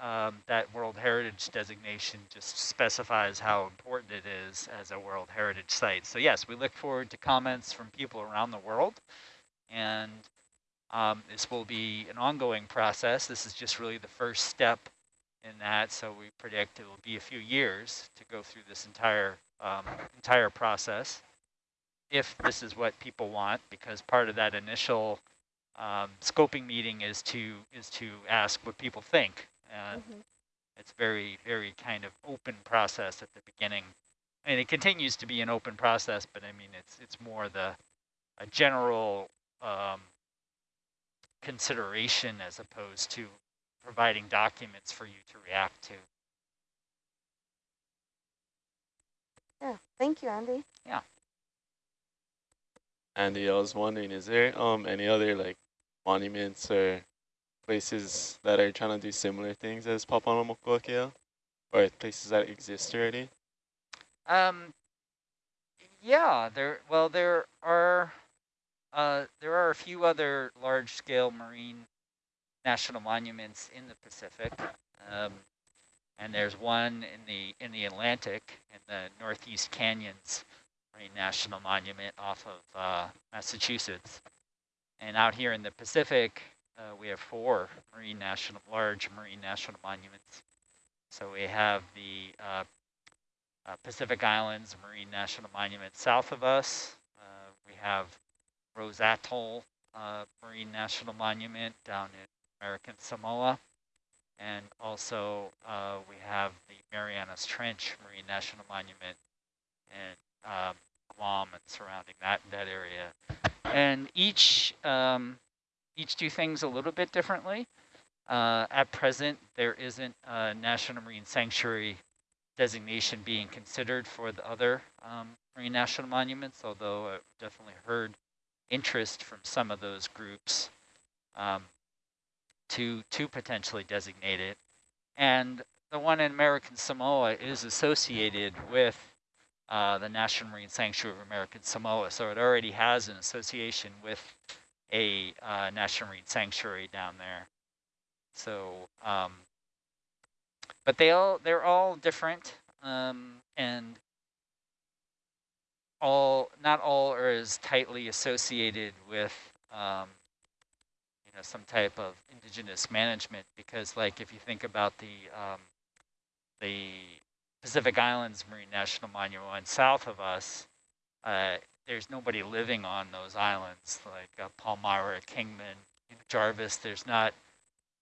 um, that World Heritage designation just specifies how important it is as a World Heritage site. So yes, we look forward to comments from people around the world. And um, this will be an ongoing process. This is just really the first step in that. So we predict it will be a few years to go through this entire um, entire process if this is what people want, because part of that initial um, scoping meeting is to is to ask what people think. And mm -hmm. it's very, very kind of open process at the beginning. And it continues to be an open process, but I mean, it's it's more the a general um, consideration as opposed to providing documents for you to react to. Yeah, thank you, Andy. Yeah. Andy, I was wondering, is there um any other like monuments or places that are trying to do similar things as Papahanaumokuakea, or places that exist already? Um, yeah, there. Well, there are uh, there are a few other large-scale marine national monuments in the Pacific. Um, and there's one in the in the Atlantic in the Northeast Canyons Marine National Monument off of uh, Massachusetts. And out here in the Pacific, uh, we have four marine national large marine national monuments. So we have the uh, uh Pacific Islands Marine National Monument south of us. Uh, we have Rose Atoll uh, Marine National Monument down in American Samoa. And also uh, we have the Marianas Trench Marine National Monument and um, Guam and surrounding that that area. And each um, each do things a little bit differently. Uh, at present, there isn't a National Marine Sanctuary designation being considered for the other um, marine national monuments, although I've definitely heard interest from some of those groups. Um, to, to potentially designate it. And the one in American Samoa is associated with uh, the National Marine Sanctuary of American Samoa. So it already has an association with a uh, National Marine Sanctuary down there. So, um, but they all, they're all different um, and all, not all are as tightly associated with um, know, some type of indigenous management because like if you think about the um, the Pacific Islands Marine National Monument south of us, uh, there's nobody living on those islands like uh, Palmyra, Kingman, Jarvis. There's not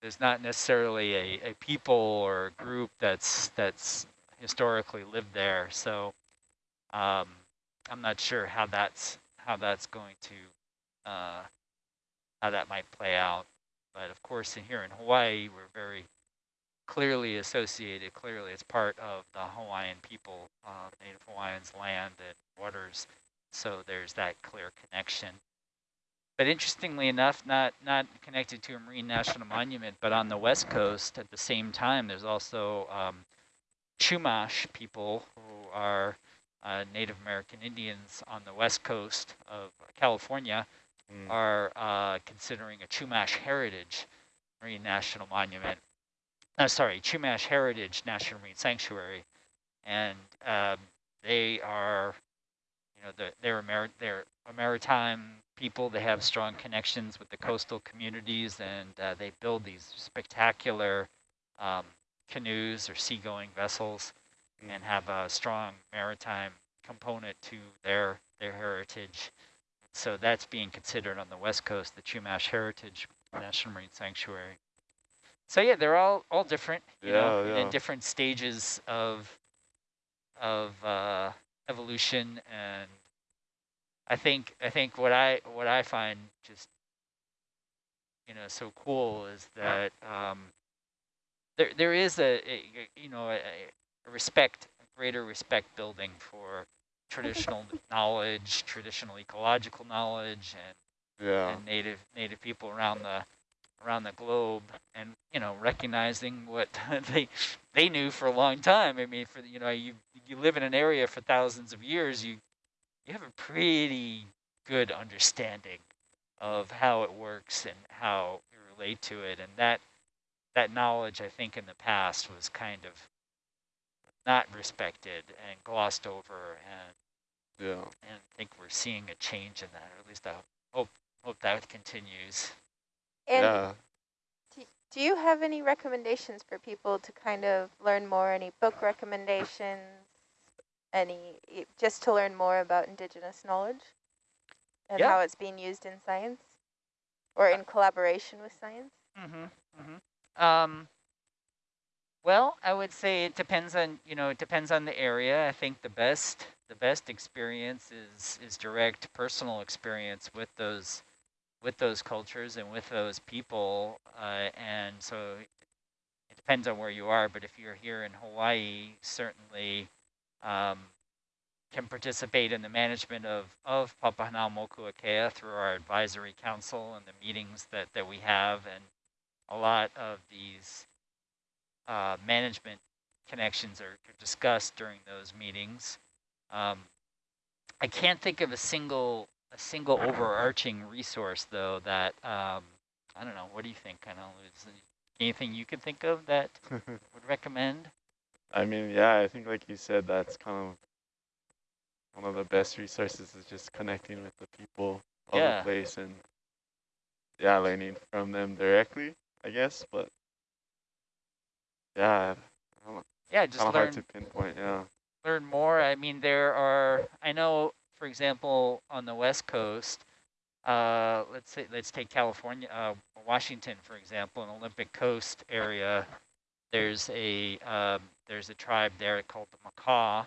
there's not necessarily a, a people or a group that's that's historically lived there. So um, I'm not sure how that's how that's going to uh, how that might play out. But of course, in here in Hawaii, we're very clearly associated. Clearly, it's part of the Hawaiian people, uh, Native Hawaiians' land and waters. So there's that clear connection. But interestingly enough, not not connected to a marine national monument, but on the west coast at the same time, there's also um, Chumash people who are uh, Native American Indians on the west coast of California mm. are uh, considering a Chumash Heritage Marine National Monument. Uh, sorry, Chumash Heritage National Marine Sanctuary, and um, they are, you know, the, they're a they're a maritime people. They have strong connections with the coastal communities, and uh, they build these spectacular um, canoes or seagoing vessels, mm. and have a strong maritime component to their their heritage. So that's being considered on the west coast, the Chumash Heritage National Marine Sanctuary. So yeah, they're all all different, you yeah, know, yeah. in different stages of of uh, evolution, and I think I think what I what I find just you know so cool is that um, there there is a, a you know a, a respect, a greater respect building for traditional knowledge, traditional ecological knowledge, and, yeah. and native native people around the around the globe, and you know recognizing what they they knew for a long time. I mean, for you know you you live in an area for thousands of years, you you have a pretty good understanding of how it works and how you relate to it, and that that knowledge, I think, in the past was kind of not respected and glossed over, and Yeah. and I think we're seeing a change in that, or at least I hope hope that continues. And yeah. do, do you have any recommendations for people to kind of learn more? Any book recommendations? Any just to learn more about indigenous knowledge and Yeah. how it's being used in science or in collaboration with science? Mm-hmm. Mm-hmm. Um, well, I would say it depends on you know it depends on the area. I think the best the best experience is is direct personal experience with those with those cultures and with those people, uh, and so it depends on where you are. But if you're here in Hawaii, certainly um, can participate in the management of of Papahanaumokuakea through our advisory council and the meetings that that we have and a lot of these uh, management connections are discussed during those meetings. Um, I can't think of a single a single overarching resource though that um, I don't know. What do you think? Kind of anything you could think of that would recommend? I mean, yeah, I think like you said, that's kind of one of the best resources is just connecting with the people of Yeah. the place and yeah, learning from them directly, I guess. But yeah, Yeah, just learn hard to pinpoint. Yeah. learn more. I mean, there are, I know, for example, on the West Coast, uh, let's say, let's take California, uh, Washington, for example, an Olympic Coast area. There's a, um, there's a tribe there called the Makah,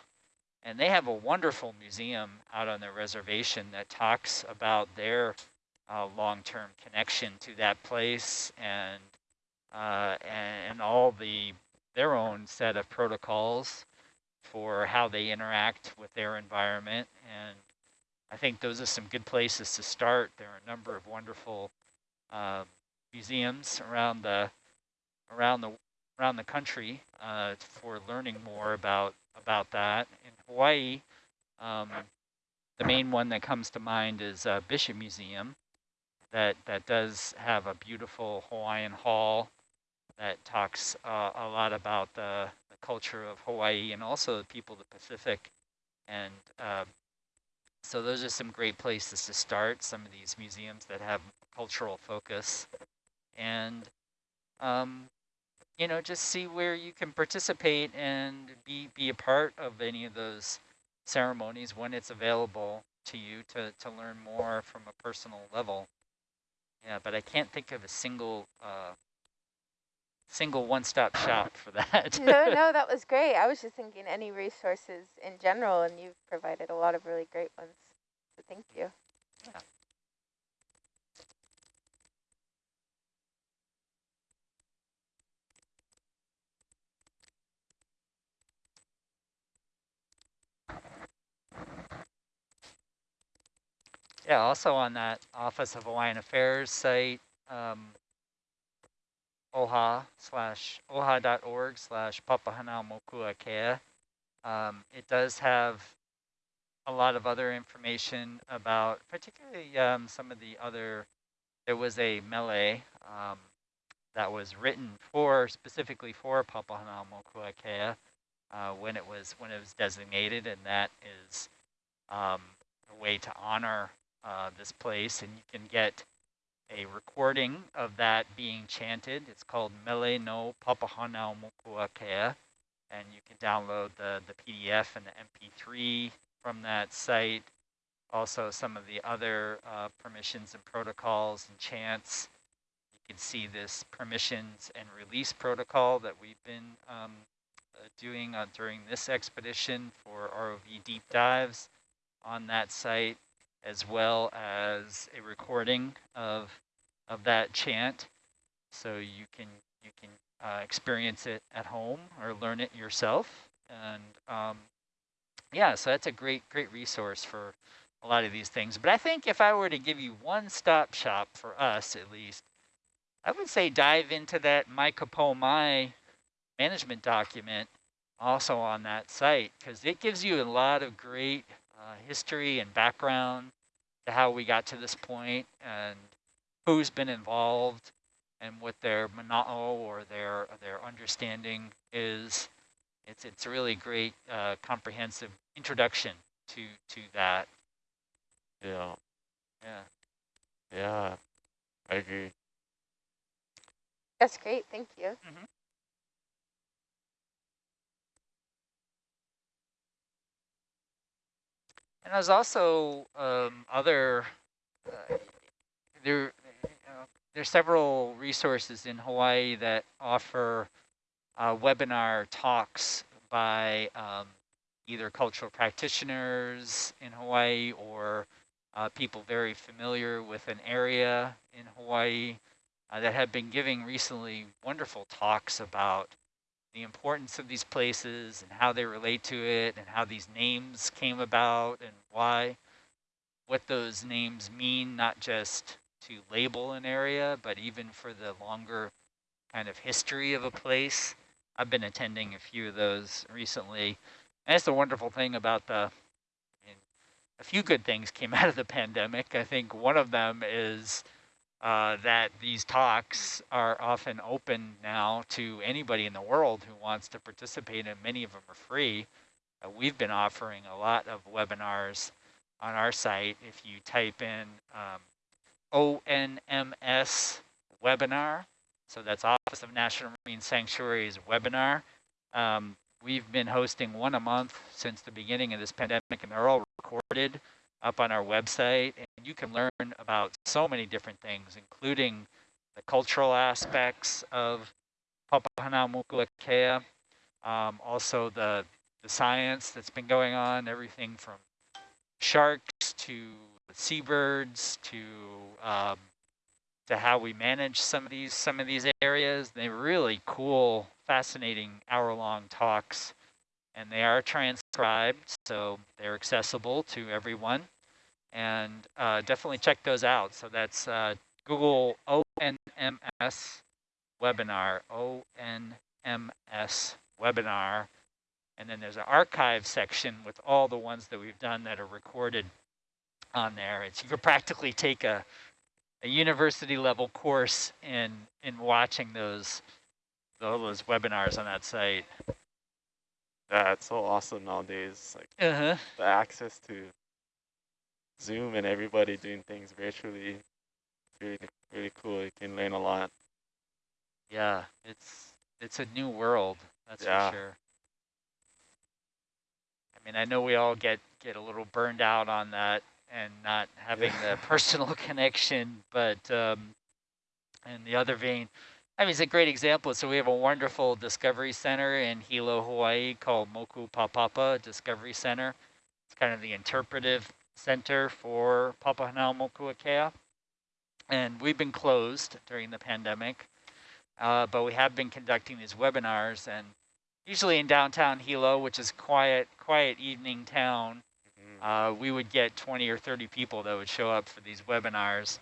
and they have a wonderful museum out on their reservation that talks about their uh, long-term connection to that place and, uh, and, and all the, their own set of protocols for how they interact with their environment. And I think those are some good places to start. There are a number of wonderful uh, museums around the around the around the country uh, for learning more about about that. In Hawaii, um, the main one that comes to mind is uh, Bishop Museum. That that does have a beautiful Hawaiian hall that talks uh, a lot about the, the, culture of Hawaii and also the people of the Pacific. And uh, so those are some great places to start, some of these museums that have cultural focus. And, um, you know, just see where you can participate and be, be a part of any of those ceremonies when it's available to you to, to learn more from a personal level. Yeah, but I can't think of a single uh, single one-stop shop for that. no, no, that was great. I was just thinking any resources in general, and you've provided a lot of really great ones. So thank you. Yeah. Yeah, also on that Office of Hawaiian Affairs site, um, oha slash oha.org slash papahanaumokuakea. Um, it does have a lot of other information about particularly um, some of the other, there was a mele um, that was written for, specifically for Papahanaumokuakea uh, when it was when it was designated and that is um, a way to honor uh, this place and you can get a recording of that being chanted. It's called Mele no Papahanau Mokuakea, and you can download the, the PDF and the MP3 from that site. Also some of the other uh, permissions and protocols and chants. You can see this permissions and release protocol that we've been um, uh, doing uh, during this expedition for ROV deep dives on that site as well as a recording of of that chant. So you can you can uh, experience it at home or learn it yourself. And um, yeah so that's a great great resource for a lot of these things. But I think if I were to give you one stop shop for us at least I would say dive into that Mai management document also on that site because it gives you a lot of great uh, history and background to how we got to this point and who's been involved and what their mana'o or their their understanding is. It's it's a really great uh, comprehensive introduction to to that. Yeah. Yeah. Yeah. I agree. That's great. Thank you. And there's also um, other, uh, there, uh, there's several resources in Hawaii that offer uh, webinar talks by um, either cultural practitioners in Hawaii or uh, people very familiar with an area in Hawaii uh, that have been giving recently wonderful talks about the importance of these places and how they relate to it and how these names came about and why, what those names mean, not just to label an area, but even for the longer kind of history of a place. I've been attending a few of those recently. And that's the wonderful thing about the, I mean, a few good things came out of the pandemic. I think one of them is uh, that these talks are often open now to anybody in the world who wants to participate and many of them are free. Uh, we've been offering a lot of webinars on our site. If you type in um, ONMS webinar, so that's Office of National Marine Sanctuaries webinar, um, we've been hosting one a month since the beginning of this pandemic and they're all recorded up on our website. And you can learn about so many different things, including the cultural aspects of Papahanaumokuakea, um, also the, the science that's been going on, everything from sharks to seabirds to um, to how we manage some of these some of these areas. They're really cool, fascinating hour-long talks and they are so they're accessible to everyone. And uh, definitely check those out. So that's uh, Google ONMS webinar, ONMS webinar. And then there's an archive section with all the ones that we've done that are recorded on there. It's, you could practically take a, a university level course in, in watching those, those webinars on that site. Yeah, it's so awesome nowadays. Like Uh-huh. the access to Zoom and everybody doing things virtually. It's really, really cool. You can learn a lot. Yeah, it's it's a new world, that's Yeah. for sure. I mean, I know we all get get a little burned out on that and not having the personal connection, but um, in the other vein, I mean, it's a great example. So we have a wonderful discovery center in Hilo, Hawaii called Mokupapapa Discovery Center. It's kind of the interpretive center for Papahanaumokuakea. And we've been closed during the pandemic, uh, but we have been conducting these webinars and usually in downtown Hilo, which is quiet, quiet evening town, Mhm. uh, we would get 20 or 30 people that would show up for these webinars.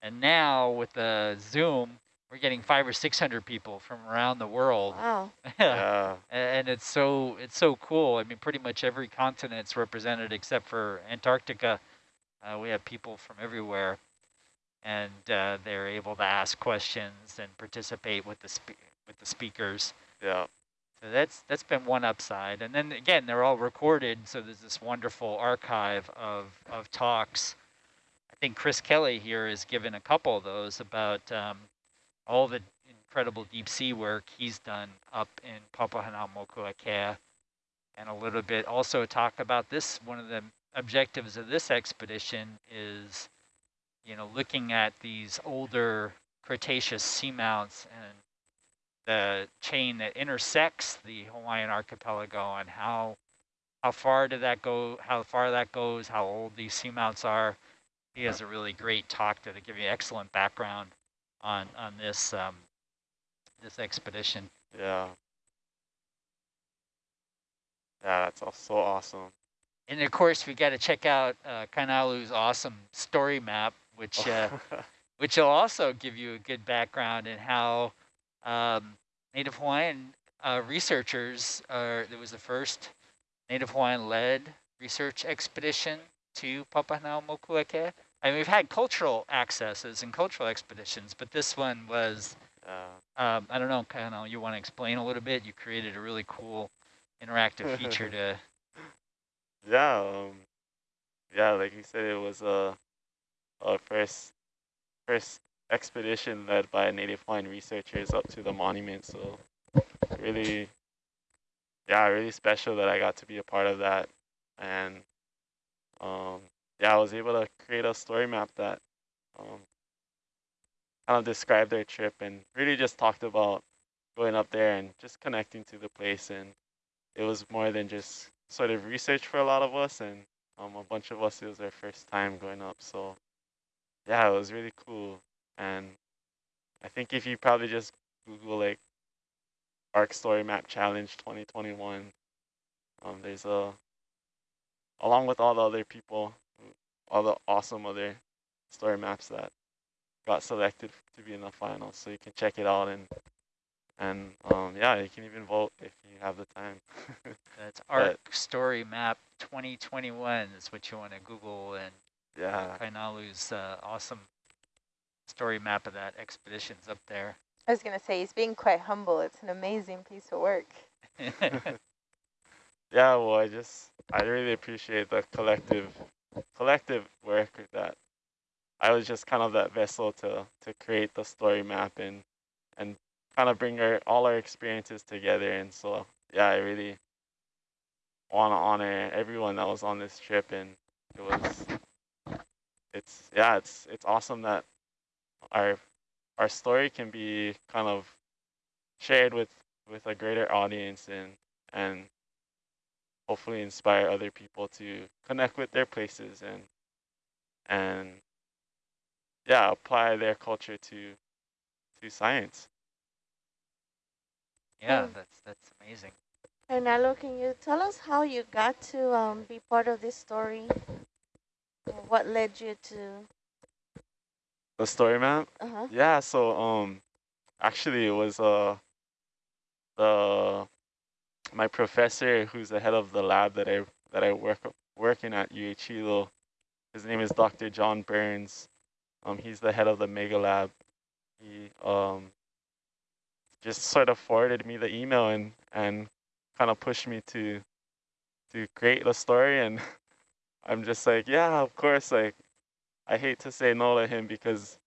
And now with the Zoom, we're getting five or 600 people from around the world. Wow. yeah. and it's so it's so cool. I mean, pretty much every continent's represented except for Antarctica. Uh, we have people from everywhere, and uh, they're able to ask questions and participate with the spe with the speakers. Yeah. So that's that's been one upside. And then again, they're all recorded, so there's this wonderful archive of of talks. I think Chris Kelly here has given a couple of those about um, all the incredible deep sea work he's done up in Papahanaumokuakea, and a little bit also talk about this. One of the objectives of this expedition is, you know, looking at these older Cretaceous seamounts and the chain that intersects the Hawaiian archipelago and how how far did that go, how far that goes, how old these seamounts are. He has a really great talk to give you excellent background on on this um, this expedition. Yeah. Yeah, that's all so awesome. And of course, we got to check out uh, Kainalu's awesome story map, which uh, which will also give you a good background in how um, Native Hawaiian uh, researchers are. There was the first Native Hawaiian led research expedition to Papahanaumokuakea. and we've had cultural accesses and cultural expeditions, but this one was, Yeah. um, I don't know, kind of, you want to explain a little bit? You created a really cool interactive feature to, Yeah, um, yeah, like you said, it was a, a first first expedition led by native Hawaiian researchers up to the monument. So really, yeah, really special that I got to be a part of that. And um, yeah, I was able to create a story map that um, kind of described their trip and really just talked about going up there and just connecting to the place. And it was more than just sort of research for a lot of us. And um, a bunch of us, it was our first time going up. So yeah, it was really cool. And I think if you probably just Google like Arc Story Map Challenge 2021, um, there's a, along with all the other people, all the awesome other story maps that got selected to be in the final. So you can check it out and, and um, yeah, you can even vote if you have the time. that's ARC Story Map 2021 is what you want to Google and yeah. Kainalu's uh, awesome story map of that expedition's up there. I was going to say, he's being quite humble. It's an amazing piece of work. Yeah, well, I just, I really appreciate the collective, collective work that I was just kind of that vessel to, to create the story map and, and kind of bring our, all our experiences together. And so, yeah, I really want to honor everyone that was on this trip. And it was, it's, yeah, it's, it's awesome that our, our story can be kind of shared with, with a greater audience and, and hopefully inspire other people to connect with their places and and yeah apply their culture to to science yeah, Hmm. that's that's amazing. And Nalo, can you tell us how you got to um, be part of this story? What led you to? the story map Uh huh. yeah so um actually it was uh the my professor who's the head of the lab that i that i work working at uh his name is dr john burns. Um he's the head of the mega lab. He um just sort of forwarded me the email and and kind of pushed me to to create the story and i'm just like yeah of course like i hate to say no to him because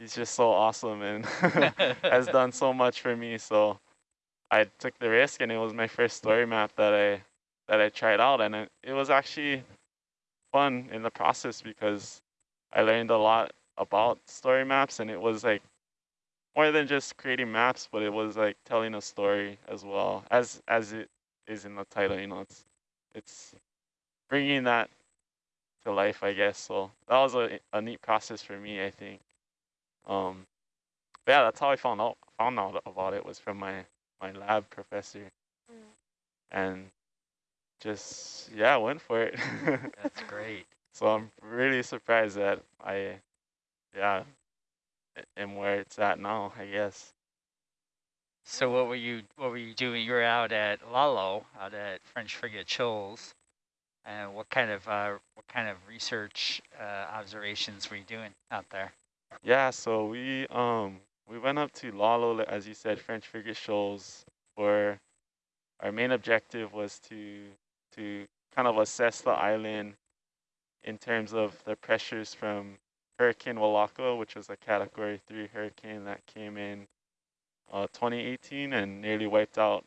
he's just so awesome and has done so much for me. So i took the risk and it was my first story map that i that i tried out. And it, it was actually fun in the process because i learned a lot about story maps and it was like more than just creating maps but it was like telling a story as well as as it is in the title you know it's it's bringing that to life i guess. So that was a, a neat process for me i think. Um but yeah that's how i found out found out about it was from my my lab professor Mm. and just yeah went for it That's great. so i'm really surprised that i yeah am where it's at now i guess So what were you what were you doing? You were out at Lalo, out at French Frigate Shoals. And what kind of uh, what kind of research uh, observations were you doing out there? Yeah, so we um we went up to Lalo, as you said, French Frigate Shoals, where our main objective was to to kind of assess the island in terms of the pressures from Hurricane Walaka, which was a Category Three hurricane that came in uh, 2018 and nearly wiped out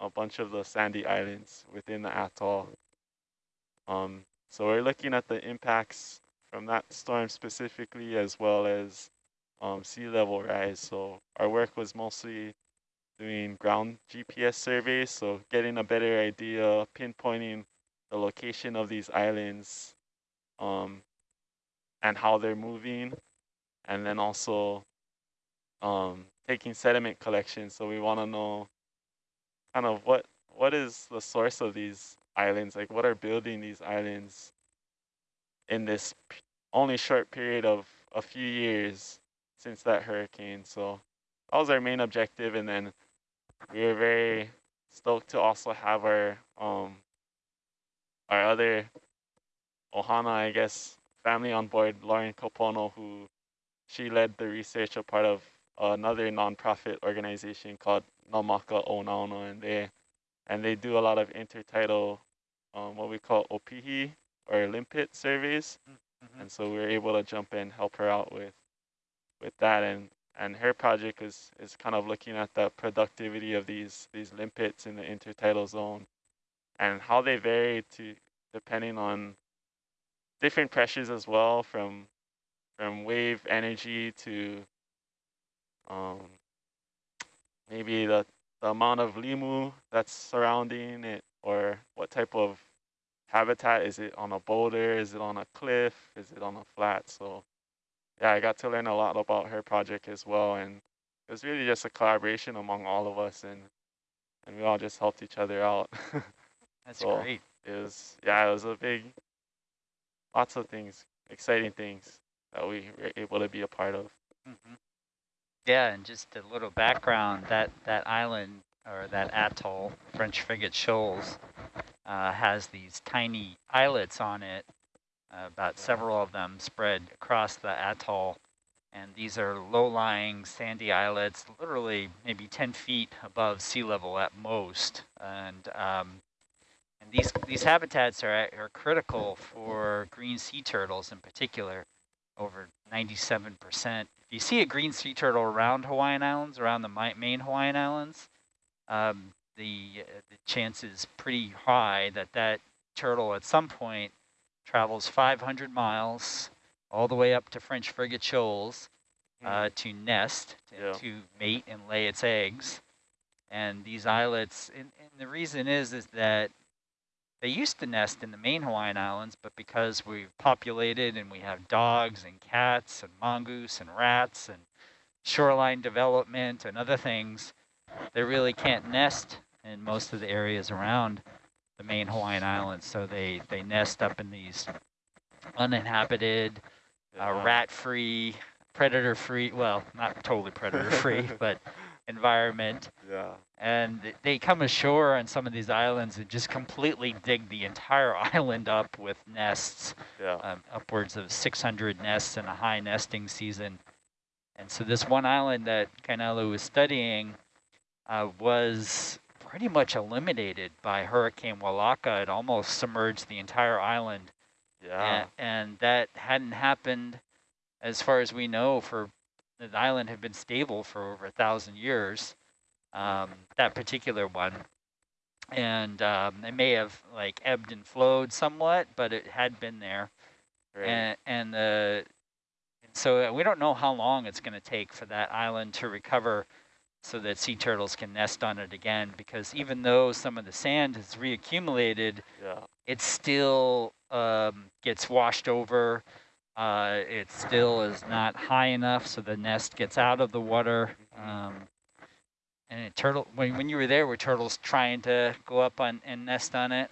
a bunch of the sandy islands within the atoll. Um, so we're looking at the impacts from that storm specifically, as well as um, sea level rise. So our work was mostly doing ground GPS surveys, so getting a better idea, pinpointing the location of these islands um, and how they're moving, and then also um, taking sediment collection. So we want to know kind of what what is the source of these islands, like what are building these islands in this only short period of a few years since that hurricane. So that was our main objective, and then we were very stoked to also have our um our other ohana, I guess, family on board, Lauren Kapono, who she led the research, a part of another nonprofit organization called Namaka Onaona, and they and they do a lot of intertidal, um, what we call OPIHI or limpet surveys. Mhm. And so we were able to jump in, help her out with with that, and and her project is is kind of looking at the productivity of these these limpets in the intertidal zone, and how they vary to depending on different pressures as well, from from wave energy to um, maybe the the amount of limu that's surrounding it, or what type of habitat is it on a boulder? Is it on a cliff? Is it on a flat? So yeah, I got to learn a lot about her project as well. And it was really just a collaboration among all of us and and we all just helped each other out. That's So- great. it was, yeah, it was a big, lots of things, exciting things that we were able to be a part of. Mhm. Yeah, and just a little background, that, that island or that atoll, French Frigate Shoals, uh, has these tiny islets on it, uh, about several of them spread across the atoll. And these are low-lying sandy islets, literally maybe 10 feet above sea level at most. And um, and these these habitats are are critical for green sea turtles in particular over 97%. If you see a green sea turtle around Hawaiian Islands, around the main Hawaiian Islands, um, the, the chance is pretty high that that turtle at some point travels 500 miles all the way up to French Frigate Shoals uh, to nest, to, Yeah. to mate and lay its eggs. And these islets, and, and the reason is, is that they used to nest in the main Hawaiian Islands, but because we've populated and we have dogs and cats and mongoose and rats and shoreline development and other things, they really can't nest in most of the areas around the main Hawaiian Islands. So they, they nest up in these uninhabited, uh, rat-free, predator-free, well, not totally predator-free, but environment. Yeah, And they come ashore on some of these islands and just completely dig the entire island up with nests, yeah, um, upwards of 600 nests in a high nesting season. And so this one island that Kainalu was studying uh, was pretty much eliminated by Hurricane Walaka. It almost submerged the entire island. yeah, A- and that hadn't happened as far as we know for the island had been stable for over a thousand years um, that particular one and um, it may have like ebbed and flowed somewhat but it had been there right. and and the and so uh, we don't know how long it's going to take for that island to recover so that sea turtles can nest on it again because even though some of the sand has reaccumulated yeah, it still um, gets washed over. Uh, it still is not high enough, so the nest gets out of the water. Um, and it turtle, when, when you were there, were turtles trying to go up on and nest on it?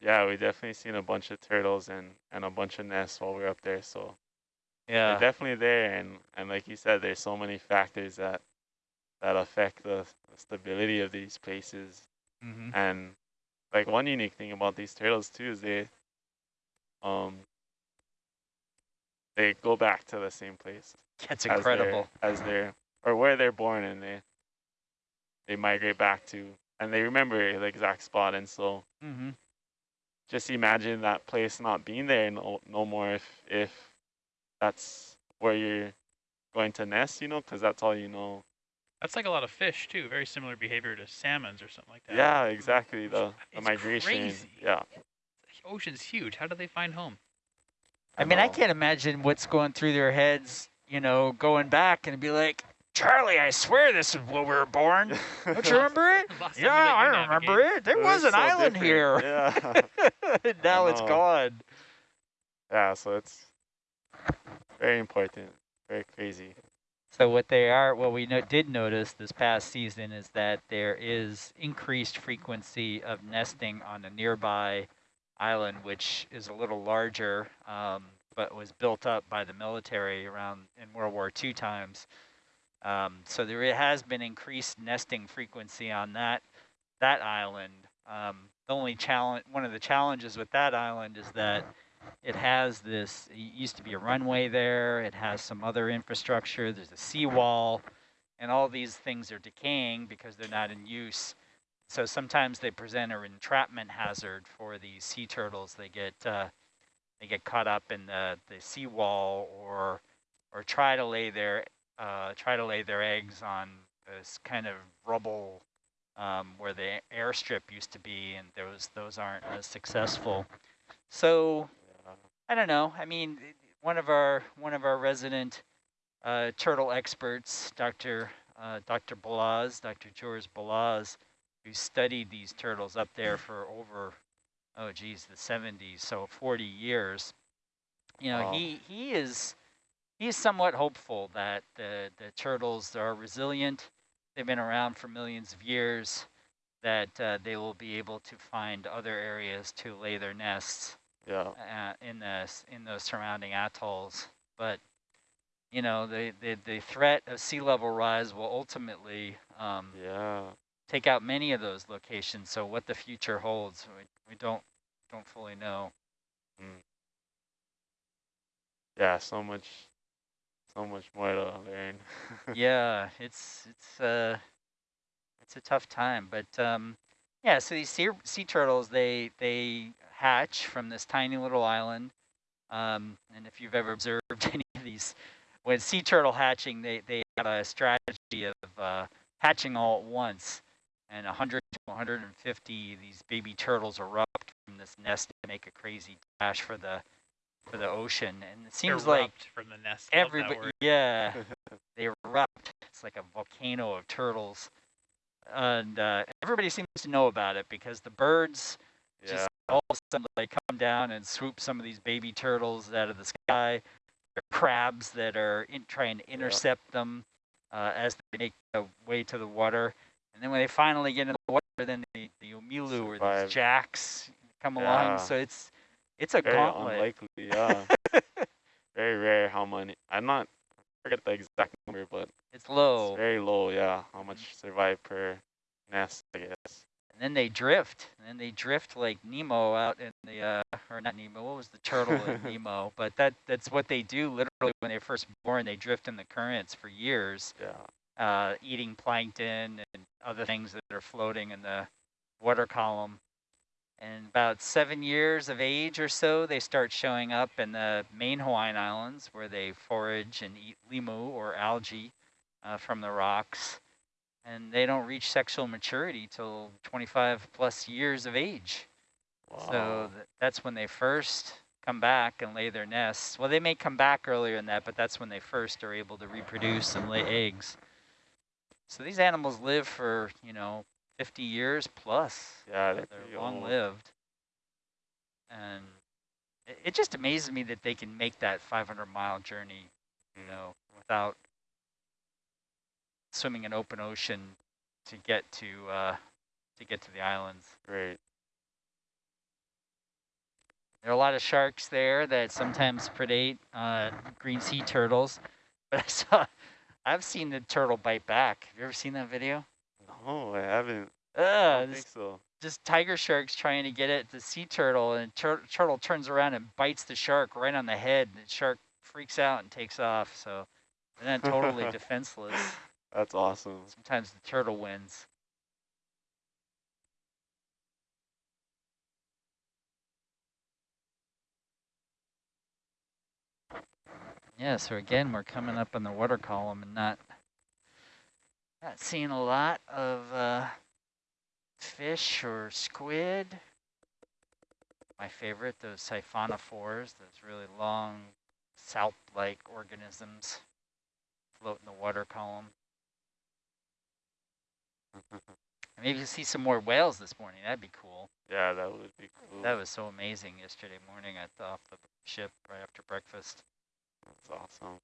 yeah, we definitely seen a bunch of turtles and, and a bunch of nests while we were up there. So Yeah. they're definitely there. And, and like you said, there's so many factors that, that affect the, the stability of these places. Mm-hmm. And like one unique thing about these turtles too is they, um, they go back to the same place That's as they're- incredible. as they're or where they're born, and they they migrate back to, and they remember the exact spot. And so Mm-hmm. just imagine that place not being there no no more if if that's where you're going to nest, you know, because that's all you know. That's like a lot of fish too. Very similar behavior to salmons or something like that. Yeah, exactly. The the It's migration. crazy. Yeah. The ocean's huge. How do they find home? I mean, I can't imagine what's going through their heads, you know, going back and be like, Charlie, I swear this is where we were born. Don't you remember it? Yeah, I remember navigate. it. There It was was an so island different. here. Yeah. now it's gone. yeah. So it's very important. Very crazy. So what they are, what we no did notice this past season is that there is increased frequency of nesting on a nearby island, which is a little larger, um, but was built up by the military around in World War II times. Um, so there has been increased nesting frequency on that that island. Um, the only challenge, one of the challenges with that island is that it has this, it used to be a runway there, it has some other infrastructure, there's a seawall, and all these things are decaying because they're not in use. So sometimes they present an entrapment hazard for these sea turtles. They get uh, they get caught up in the the seawall or or try to lay their uh, try to lay their eggs on this kind of rubble um, where the airstrip used to be, and those those aren't as successful. So I don't know. I mean, one of our one of our resident uh, turtle experts, Dr. Uh, Dr. Balazs, Dr. George Balazs, who studied these turtles up there for over, oh geez, the 70s, so 40 years. You know, wow. he he is he's somewhat hopeful that the the turtles are resilient. They've been around for millions of years. That uh, they will be able to find other areas to lay their nests. Yeah. Uh, in the in those surrounding atolls, but you know the the the threat of sea level rise will ultimately um, yeah take out many of those locations. So what the future holds, we, we don't don't fully know. Mm. Yeah, so much, so much more to learn. yeah, it's it's uh it's a tough time, but um, yeah. So these sea sea turtles, they they hatch from this tiny little island, um, and if you've ever observed any of these, when sea turtle hatching, they they have a strategy of uh, hatching all at once and 100 to 150 these baby turtles erupt from this nest to make a crazy dash for the for the ocean and it seems erupt like from the nest everybody yeah they erupt. It's like a volcano of turtles and uh, everybody seems to know about it because the birds yeah. just all of a sudden they come down and swoop some of these baby turtles out of the sky there are crabs that are in, trying to intercept yeah. them uh, as they make their way to the water and then when they finally get in the water, then the, the omilu or the jacks come yeah. along. So it's it's a Very gauntlet. unlikely, yeah. very rare how many. I'm not I forget the exact number, but it's low. It's very low, yeah. How much survive per nest, I guess. And then they drift, and then they drift like Nemo out in the, uh, or not Nemo, what was the turtle in Nemo? But that that's what they do literally when they're first born. They drift in the currents for years. Yeah uh, eating plankton and other things that are floating in the water column. And about seven years of age or so, they start showing up in the main Hawaiian Islands where they forage and eat limu or algae uh, from the rocks. And they don't reach sexual maturity till 25 plus years of age. Wow. So th that's when they first come back and lay their nests. Well, they may come back earlier than that, but that's when they first are able to reproduce and lay eggs. So these animals live for, you know, 50 years plus. Yeah, they're, they're long lived. And it, it, just amazes me that they can make that 500 mile journey, you know, without swimming an open ocean to get to uh, to get to the islands. Right. There are a lot of sharks there that sometimes predate uh, green sea turtles. But I saw I've seen the turtle bite back. Have you ever seen that video? No, I haven't. Uh, I think so. Just tiger sharks trying to get at the sea turtle, and tur turtle turns around and bites the shark right on the head. And the shark freaks out and takes off. So they're not totally defenseless. That's awesome. Sometimes the turtle wins. Yeah, so again, we're coming up on the water column and not not seeing a lot of uh, fish or squid. My favorite, those siphonophores, those really long salp-like organisms float in the water column. Maybe you see some more whales this morning. That'd be cool. Yeah, that would be cool. That was so amazing yesterday morning at the, off the ship right after breakfast. That's awesome.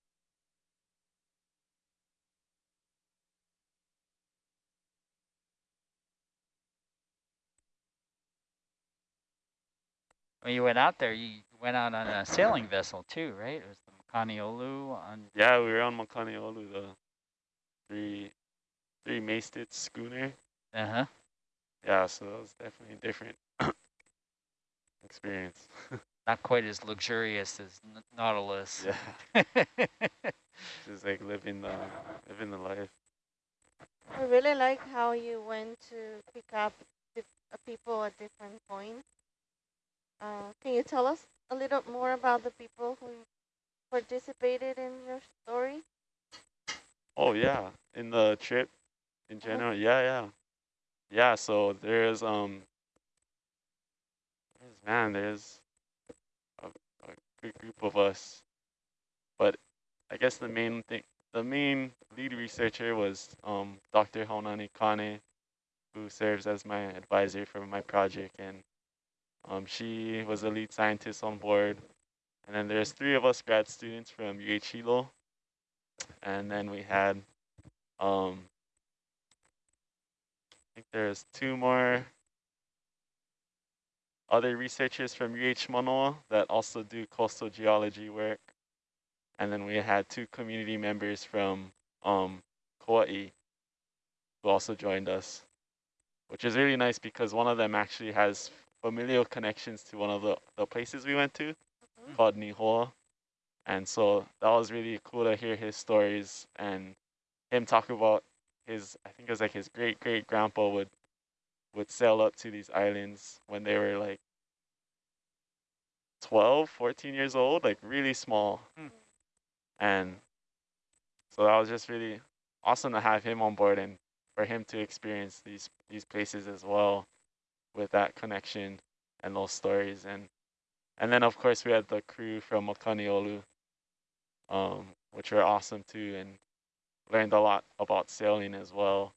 When you went out there, you went out on a sailing vessel too, right? It was the Makaniolu on. Yeah, we were on Makaniolu, the three three masted schooner. Uh huh. Yeah, so that was definitely a different experience. not quite as luxurious as Nautilus. Yeah, just like living the living the life. I really like how you went to pick up dif uh, people at different points. Uh, can you tell us a little more about the people who participated in your story? Oh yeah, in the trip in general. Yeah, yeah, yeah. So there's um, there's, man, there's a, a good group of us, but I guess the main thing, the main lead researcher was um Dr. Haunani Kane, who serves as my advisor for my project, and um she was the lead scientist on board. And then there's three of us grad students from UH Hilo, and then we had um, think there's two more other researchers from UH Manoa that also do coastal geology work. And then we had two community members from um, Kauai who also joined us, which is really nice because one of them actually has familial connections to one of the, the places we went to Mhm. called Nihoa. And so that was really cool to hear his stories and him talk about his, I think it was like his great great grandpa would would sail up to these islands when they were like 12, 14 years old, like really small. Hmm. And so that was just really awesome to have him on board and for him to experience these these places as well with that connection and those stories and and then of course we had the crew from Makaniolu, um, which were awesome too and learned a lot about sailing as well.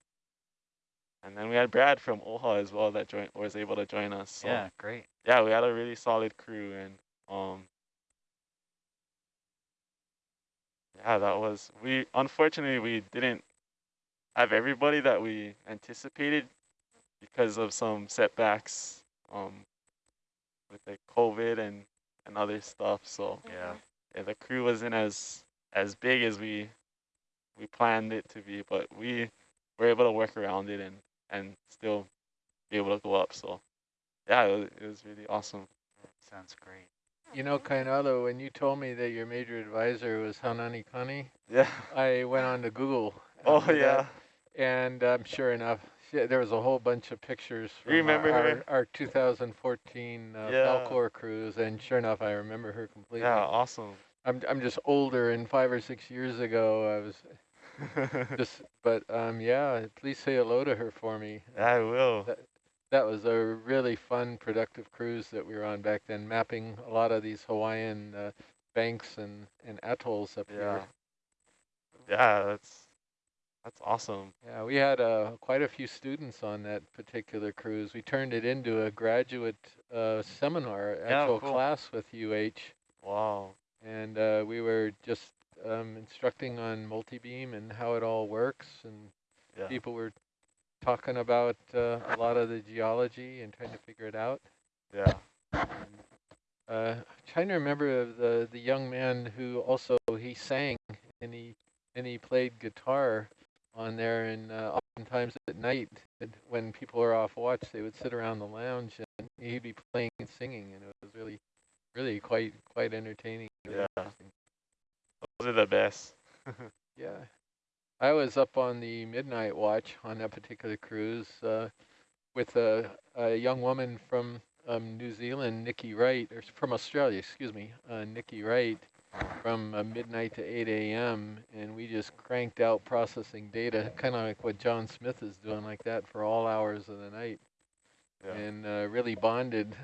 And then we had Brad from Oha as well that joined was able to join us. So Yeah, great. yeah, we had a really solid crew and um yeah, that was we unfortunately we didn't have everybody that we anticipated because of some setbacks um with like COVID and and other stuff. So Yeah. yeah, the crew wasn't as as big as we we planned it to be, but we were able to work around it and and still be able to go up. So yeah, it was, it was really awesome. Sounds great. You know, Kainalo, when you told me that your major advisor was Haunani Kane, Yeah. I went on to Google. Oh yeah. that, and um, sure enough, she, there was a whole bunch of pictures from remember our, her? our, our 2014 uh, Yeah. Falkor cruise, and sure enough, I remember her completely. Yeah, awesome. I'm I'm just older, and five or six years ago, I was just, but um, yeah, please say hello to her for me. I will. That- That was a really fun, productive cruise that we were on back then, mapping a lot of these Hawaiian uh, banks and, and atolls up Yeah. here. Yeah, that's that's awesome. Yeah, we had uh, quite a few students on that particular cruise. We turned it into a graduate uh, seminar, Yeah, actual cool. class with UH, Wow. and uh, we were just um, instructing on multi-beam and how it all works, and Yeah. people were talking about uh, a lot of the geology and trying to figure it out. Yeah. Uh, trying to remember the the young man who also he sang and he and he played guitar on there and uh, oftentimes at night when people are off watch they would sit around the lounge and he'd be playing and singing and it was really really quite quite entertaining. Yeah. Those are the best. Yeah. I was up on the midnight watch on that particular cruise uh, with a, a young woman from um, New Zealand, Nikki Wright, or from Australia, excuse me, uh, Nikki Wright, from uh, midnight to 8 a.m. And we just cranked out processing data, kind of like what John Smith is doing like that for all hours of the night. Yeah. And uh, really bonded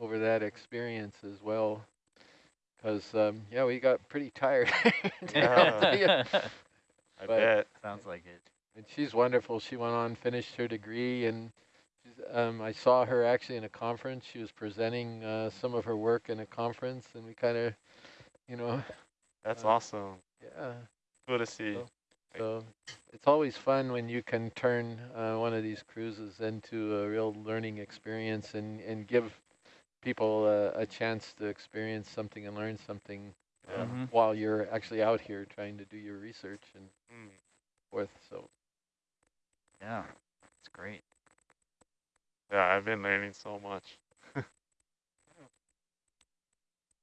over that experience as well. Because, um, yeah, we got pretty tired. I'll tell ya. I but- bet. Sounds like it. And she's wonderful. She went on, finished her degree, and she's, um, I saw her actually in a conference. She was presenting uh, some of her work in a conference, and we kind of, you know, That's Uh, awesome. yeah. Cool to see. So- So it's always fun when you can turn uh, one of these cruises into a real learning experience and, and give people uh, a chance to experience something and learn something Yeah. Mhm. while you're actually out here trying to do your research and Mm. forth. So Yeah, it's great. Yeah, I've been learning so much.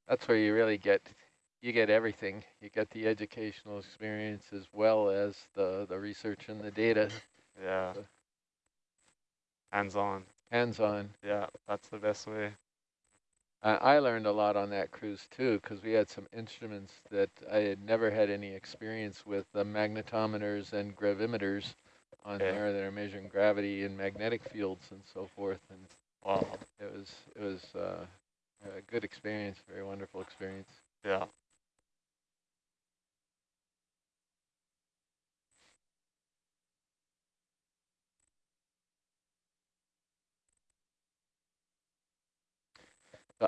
that's where you really get you get everything. You get the educational experience as well as the the research and the data, Yeah. So- Hands on. hands on. Yeah, that's the best way. I I learned a lot on that cruise too, because we had some instruments that I had never had any experience with, the magnetometers and gravimeters on Okay. there that are measuring gravity and magnetic fields and so forth. And Wow. it was it was uh, a good experience, very wonderful experience. Yeah.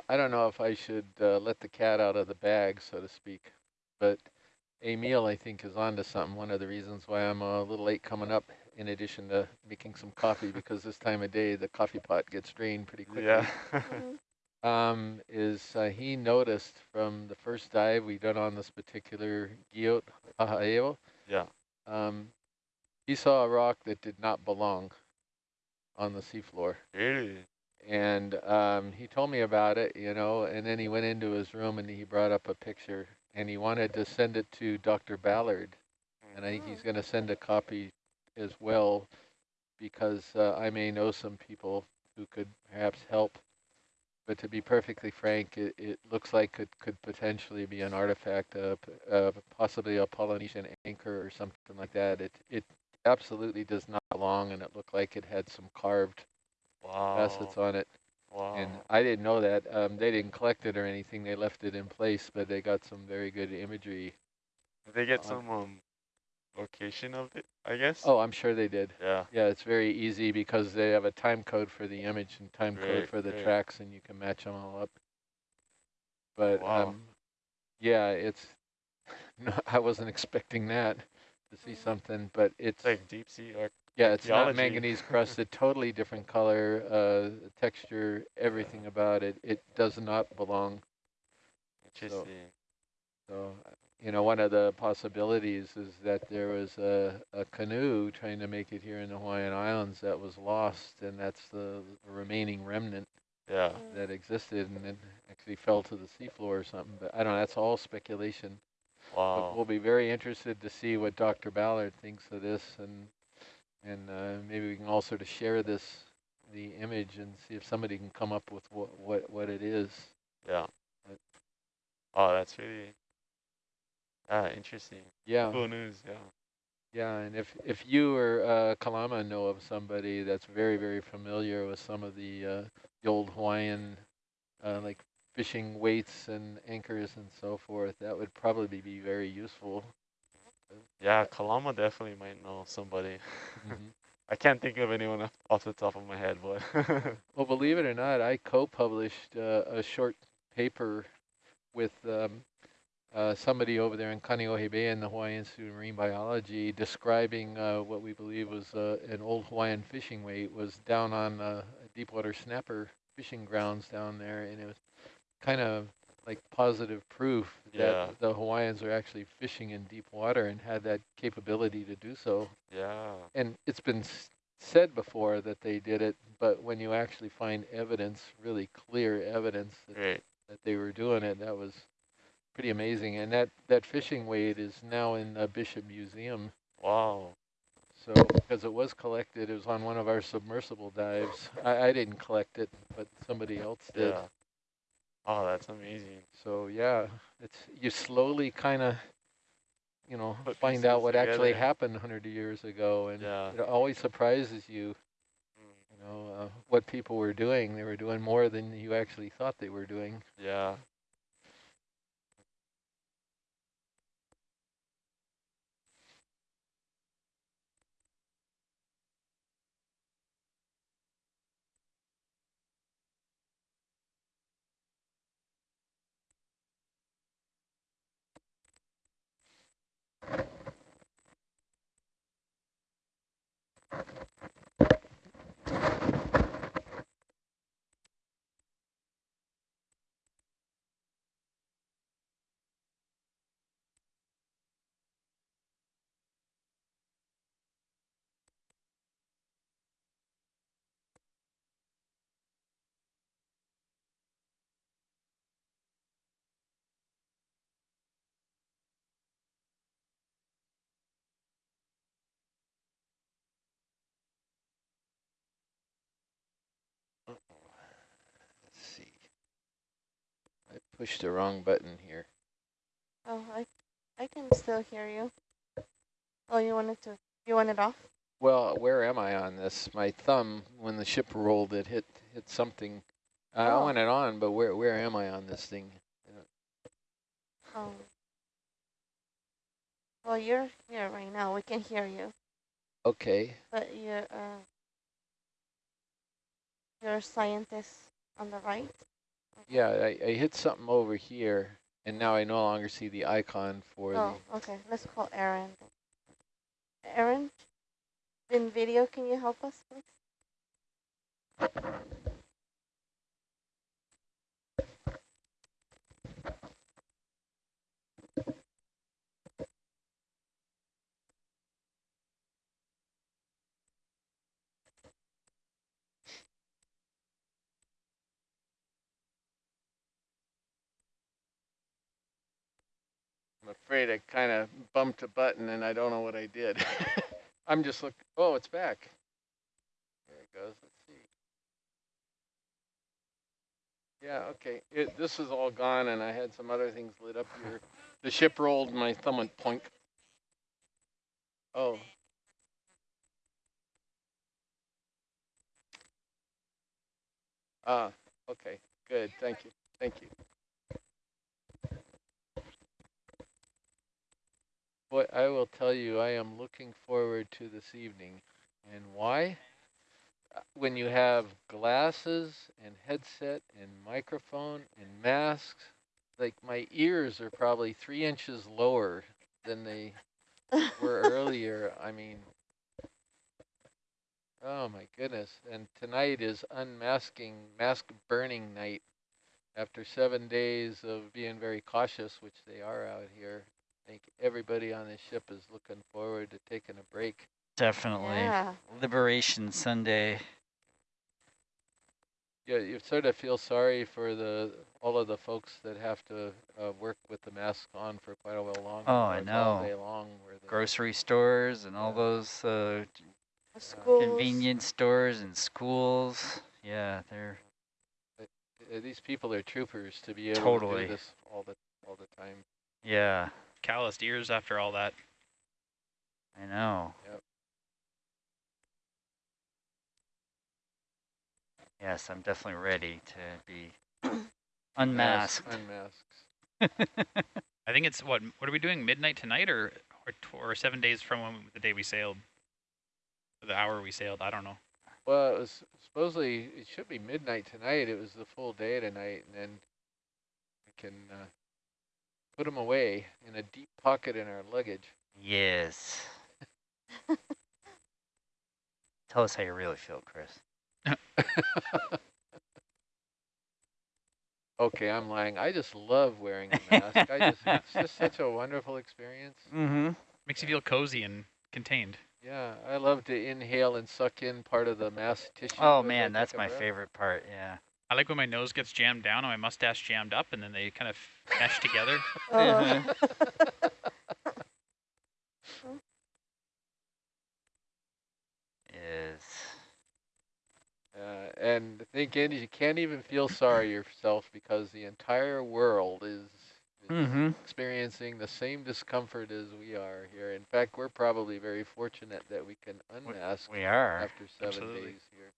I don't know if I should uh, let the cat out of the bag, so to speak. But Emil, I think, is onto something. One of the reasons why I'm a little late coming up, in addition to making some coffee, because this time of day the coffee pot gets drained pretty quickly. Yeah. Mhm. um, is uh, he noticed from the first dive we done on this particular Guyot Aha'eo, yeah. um, he saw a rock that did not belong on the seafloor. Really? And um, he told me about it, you know, and then he went into his room and he brought up a picture and he wanted to send it to Dr. Ballard. And I think he's going to send a copy as well because uh, I may know some people who could perhaps help. But to be perfectly frank, it, it looks like it could potentially be an artifact, of, uh, possibly a Polynesian anchor or something like that. It it absolutely does not belong, and it looked like it had some carved Wow. facets on it. Wow. And I didn't know that. Um, they didn't collect it or anything. They left it in place, but they got some very good imagery. Did they get some um location of it, I guess? Oh, I'm sure they did. Yeah. Yeah, it's very easy because they have a time code for the image and time code for the great. tracks, and you can match them all up. But Wow. um, yeah, it's. No, I wasn't expecting that to see Mhm. something, but it's It's like deep sea or yeah, it's not manganese crust, crusted, totally different color, uh, texture, everything about it. It does not belong. So, uh, you know, one of the possibilities is that there was a, a canoe trying to make it here in the Hawaiian Islands that was lost, and that's the remaining remnant Yeah. That existed, and it actually fell to the seafloor or something. But I don't know, that's all speculation. But Wow. we'll be very interested to see what Dr. Ballard thinks of this, and and uh, maybe we can all sort of share this, the image, and see if somebody can come up with what what, what it is. Yeah. But- Oh, that's really ah interesting. Yeah. Cool news. Yeah. Yeah, and if if you or uh, Kalama know of somebody that's very very familiar with some of the uh, the old Hawaiian uh, like fishing weights and anchors and so forth, that would probably be very useful. Yeah, Kalama definitely might know somebody. Mhm. I can't think of anyone off- the top of my head, but Well, believe it or not, I co-published uh, a short paper with um, uh, somebody over there in Kaneohe Bay in the Hawaii Institute of Marine Biology describing uh, what we believe was uh, an old Hawaiian fishing weight was down on uh, deepwater snapper fishing grounds down there, and it was kind of like positive proof that the Hawaiians are actually fishing in deep water and had that capability to do so. yeah. And it's been said before that they did it, but when you actually find evidence, really clear evidence that, Great. that they were doing it, that was pretty amazing. And that, that fishing weight is now in the Bishop Museum. Wow. So, because it was collected, it was on one of our submersible dives. I, I didn't collect it, but somebody else did. Yeah. Oh, that's amazing. So yeah, it's you slowly kind of, you know, Put find out what actually happened 100 years ago, and Yeah. it always surprises you. Mm, You know uh, what people were doing. They were doing more than you actually thought they were doing. Yeah. Pushed the wrong button here. Oh, I, I can still hear you. Oh, you wanted to, you want it off? Well, where am I on this? My thumb, when the ship rolled, it hit hit something. I Oh. want it on, but where where am I on this thing? Oh. Well, you're here right now. We can hear you, Okay. but you're, uh, you're a scientist on the right. Yeah, I, I hit something over here, and now I no longer see the icon for Oh, okay. Let's call Aaron. Aaron, in video, can you help us, please? Afraid I kind of bumped a button, and I don't know what I did. I'm just look. Oh, it's back. There it goes. Let's see. Yeah. Okay. It, this is all gone, and I had some other things lit up here. The ship rolled, and my thumb went plunk. Oh. Ah, okay, good, thank you, thank you. Boy, I will tell you, I am looking forward to this evening. And why? Uh, When you have glasses and headset and microphone and masks, like my ears are probably three inches lower than they were earlier. I mean, oh my goodness. And tonight is unmasking, mask burning night. After seven days of being very cautious, which they are out here, I think everybody on this ship is looking forward to taking a break. Definitely. Yeah. Liberation Sunday. Yeah, you sort of feel sorry for the all of the folks that have to uh, work with the mask on for quite a while longer. Oh, I It's all know. day long. Where the, Grocery stores and all those uh, convenience stores and schools. Yeah, they're uh, these people are troopers to be able to do this all the all the time. yeah. Calloused ears after all that. I know. Yep. Yes, I'm definitely ready to be Mask- unmasked. Unmasked. I think it's what? What are we doing? Midnight tonight, or or, tw or seven days from when, the day we sailed? The hour we sailed. I don't know. Well, it was supposedly it should be midnight tonight. It was the full day tonight, and then we can uh, put them away in a deep pocket in our luggage. yes. Tell us how you really feel, Chris. okay, I'm lying. I just love wearing a mask. I just it's just such a wonderful experience. Mm-hmm. Makes you feel cozy and contained. Yeah, I love to inhale and suck in part of the mask tissue. Oh man, that's my breath. favorite part. Yeah. I like when my nose gets jammed down and my mustache jammed up, and then they kind of mesh together. Oh. Is Uh, and the thing is, you can't even feel sorry yourself because the entire world is, is mm-hmm. experiencing the same discomfort as we are here. In fact, we're probably very fortunate that we can unmask We are. after seven Absolutely. days here.